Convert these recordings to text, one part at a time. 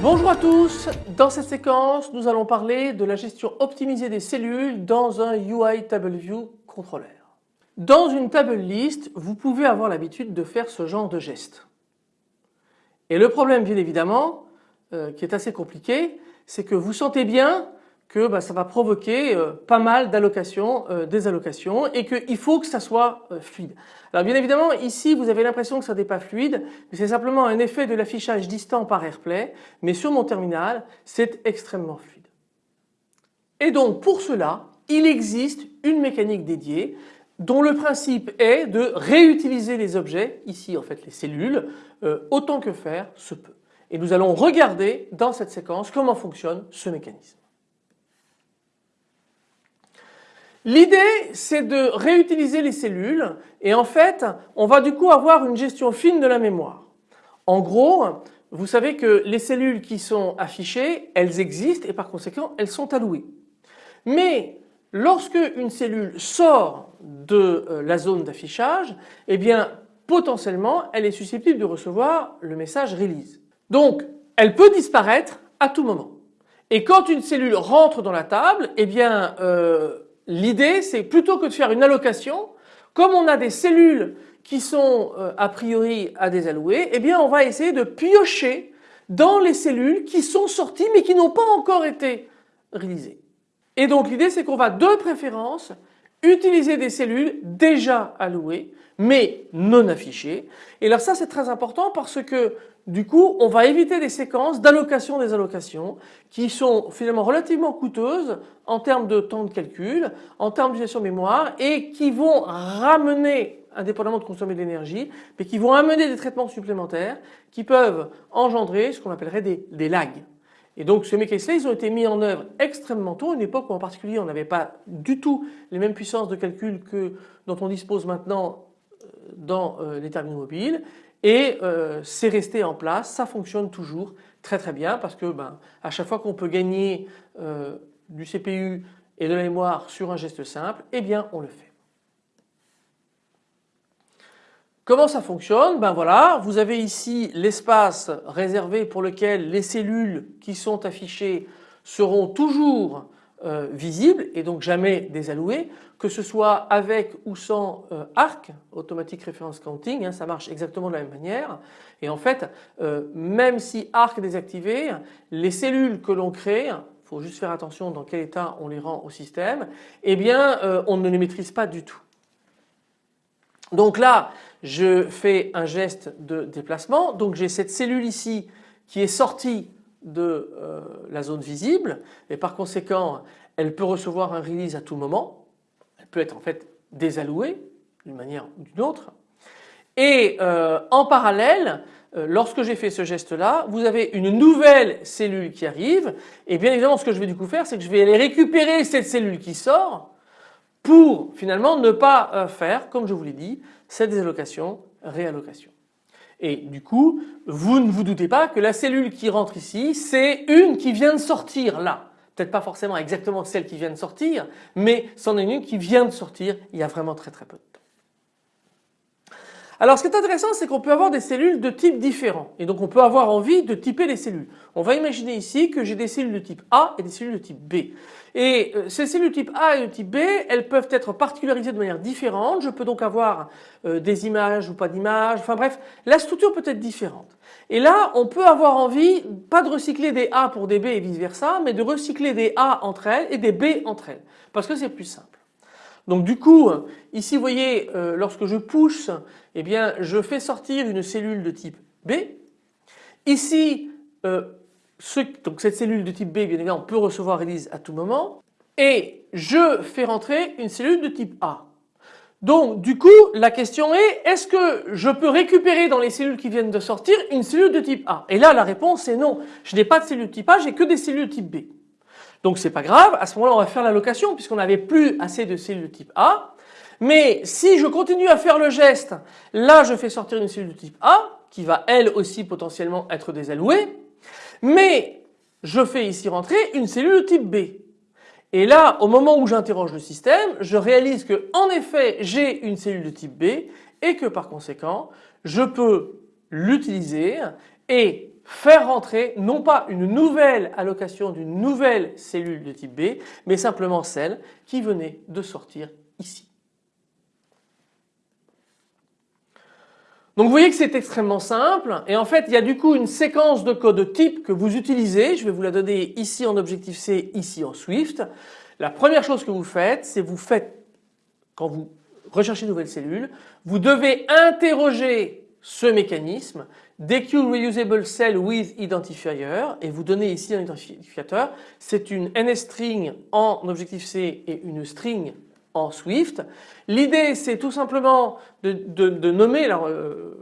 Bonjour à tous, dans cette séquence nous allons parler de la gestion optimisée des cellules dans un UI TableView controller. Dans une table list vous pouvez avoir l'habitude de faire ce genre de geste. Et le problème bien évidemment euh, qui est assez compliqué c'est que vous sentez bien que bah, ça va provoquer euh, pas mal d'allocations, euh, des allocations et qu'il faut que ça soit fluide. Alors bien évidemment ici vous avez l'impression que ça n'est pas fluide mais c'est simplement un effet de l'affichage distant par AirPlay mais sur mon terminal c'est extrêmement fluide. Et donc pour cela il existe une mécanique dédiée dont le principe est de réutiliser les objets, ici en fait les cellules, autant que faire se peut. Et nous allons regarder dans cette séquence comment fonctionne ce mécanisme. L'idée c'est de réutiliser les cellules et en fait on va du coup avoir une gestion fine de la mémoire. En gros vous savez que les cellules qui sont affichées elles existent et par conséquent elles sont allouées. Mais lorsque une cellule sort de euh, la zone d'affichage eh bien potentiellement elle est susceptible de recevoir le message release. Donc elle peut disparaître à tout moment. Et quand une cellule rentre dans la table eh bien euh, L'idée c'est plutôt que de faire une allocation, comme on a des cellules qui sont euh, a priori à désallouer, eh bien on va essayer de piocher dans les cellules qui sont sorties mais qui n'ont pas encore été réalisées. Et donc l'idée c'est qu'on va de préférence utiliser des cellules déjà allouées mais non affichées. Et là ça c'est très important parce que du coup, on va éviter des séquences d'allocation des allocations qui sont finalement relativement coûteuses en termes de temps de calcul, en termes d'utilisation mémoire et qui vont ramener, indépendamment de consommer de l'énergie, mais qui vont amener des traitements supplémentaires qui peuvent engendrer ce qu'on appellerait des, lags. Et donc ces mécanismes ils ont été mis en œuvre extrêmement tôt, à une époque où en particulier on n'avait pas du tout les mêmes puissances de calcul que dont on dispose maintenant euh, dans euh, les terminaux mobiles et euh, c'est resté en place, ça fonctionne toujours très très bien parce que ben, à chaque fois qu'on peut gagner du CPU et de la mémoire sur un geste simple, eh bien on le fait. Comment ça fonctionne? Ben voilà, vous avez ici l'espace réservé pour lequel les cellules qui sont affichées seront toujours euh, visible et donc jamais désalloué, que ce soit avec ou sans euh, ARC, Automatic Reference Counting, hein, ça marche exactement de la même manière. Et en fait, euh, même si ARC est désactivé, les cellules que l'on crée, il faut juste faire attention dans quel état on les rend au système, eh bien on ne les maîtrise pas du tout. Donc là, je fais un geste de déplacement, donc j'ai cette cellule ici qui est sortie de euh, la zone visible et par conséquent elle peut recevoir un release à tout moment. Elle peut être en fait désallouée d'une manière ou d'une autre. Et euh, en parallèle, euh, lorsque j'ai fait ce geste là, vous avez une nouvelle cellule qui arrive et bien évidemment ce que je vais du coup faire c'est que je vais aller récupérer cette cellule qui sort pour finalement ne pas faire comme je vous l'ai dit cette désallocation réallocation. Et du coup, vous ne vous doutez pas que la cellule qui rentre ici, c'est une qui vient de sortir là. Peut-être pas forcément exactement celle qui vient de sortir, mais c'en est une qui vient de sortir il y a vraiment très très peu de temps. Alors ce qui est intéressant c'est qu'on peut avoir des cellules de type différents et donc on peut avoir envie de typer les cellules. On va imaginer ici que j'ai des cellules de type A et des cellules de type B. Et euh, ces cellules de type A et de type B, elles peuvent être particularisées de manière différente. Je peux donc avoir euh, des images ou pas d'images. Enfin bref, la structure peut être différente. Et là, on peut avoir envie, pas de recycler des A pour des B et vice versa, mais de recycler des A entre elles et des B entre elles. Parce que c'est plus simple. Donc du coup, ici vous voyez, euh, lorsque je pousse, eh bien je fais sortir une cellule de type B. Ici, euh, donc cette cellule de type B, bien évidemment, peut recevoir release à tout moment. Et je fais rentrer une cellule de type A. Donc du coup, la question est, est-ce que je peux récupérer dans les cellules qui viennent de sortir une cellule de type A? Et là, la réponse est non. Je n'ai pas de cellule de type A, j'ai que des cellules de type B. Donc c'est pas grave, à ce moment-là on va faire l'allocation puisqu'on n'avait plus assez de cellules de type A. Mais si je continue à faire le geste, là je fais sortir une cellule de type A, qui va elle aussi potentiellement être désallouée. Mais je fais ici rentrer une cellule de type B. Et là, au moment où j'interroge le système, je réalise que en effet j'ai une cellule de type B et que par conséquent je peux l'utiliser et faire rentrer non pas une nouvelle allocation d'une nouvelle cellule de type B mais simplement celle qui venait de sortir ici. Donc vous voyez que c'est extrêmement simple et en fait il y a du coup une séquence de code type que vous utilisez. Je vais vous la donner ici en Objective-C, ici en Swift. La première chose que vous faites, c'est vous faites, quand vous recherchez une nouvelle cellule, vous devez interroger ce mécanisme DQ Reusable Cell with Identifier et vous donnez ici un identificateur. C'est une NSString en Objective-C et une string en Swift. L'idée c'est tout simplement de, nommer, alors euh,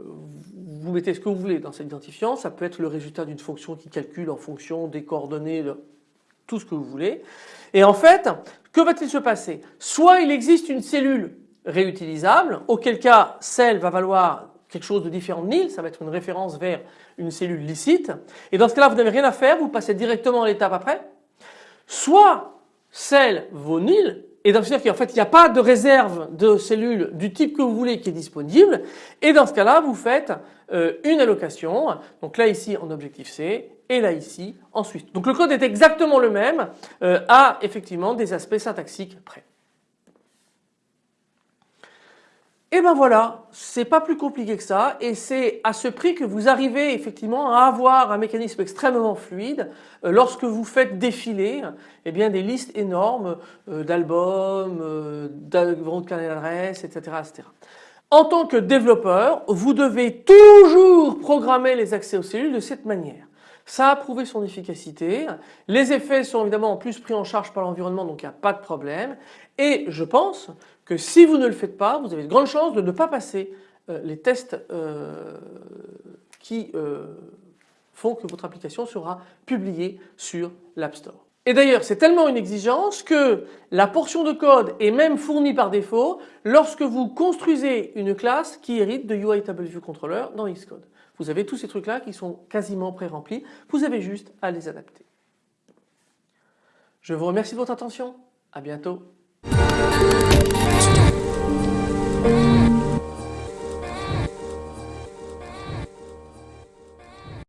vous mettez ce que vous voulez dans cet identifiant, ça peut être le résultat d'une fonction qui calcule en fonction des coordonnées, tout ce que vous voulez. Et en fait, que va-t-il se passer? Soit il existe une cellule réutilisable, auquel cas celle va valoir quelque chose de différent de nil, ça va être une référence vers une cellule licite. Et dans ce cas-là, vous n'avez rien à faire, vous passez directement à l'étape après. Soit celle vaut nil, et donc c'est-à-dire qu'en fait il n'y a pas de réserve de cellules du type que vous voulez qui est disponible et dans ce cas-là vous faites euh, une allocation donc là ici en objectif C et là ici en Swift. Donc le code est exactement le même euh, a effectivement des aspects syntaxiques près. Et ben voilà, c'est pas plus compliqué que ça et c'est à ce prix que vous arrivez effectivement à avoir un mécanisme extrêmement fluide euh, lorsque vous faites défiler eh bien, des listes énormes euh, d'albums, euh, de carnet d'adresses, etc., etc. En tant que développeur, vous devez toujours programmer les accès aux cellules de cette manière. Ça a prouvé son efficacité. Les effets sont évidemment en plus pris en charge par l'environnement donc il n'y a pas de problème. Et je pense que si vous ne le faites pas, vous avez de grandes chances de ne pas passer euh, les tests euh, qui euh, font que votre application sera publiée sur l'App Store. Et d'ailleurs c'est tellement une exigence que la portion de code est même fournie par défaut lorsque vous construisez une classe qui hérite de UI Controller dans Xcode. Vous avez tous ces trucs là qui sont quasiment pré-remplis, vous avez juste à les adapter. Je vous remercie de votre attention, à bientôt.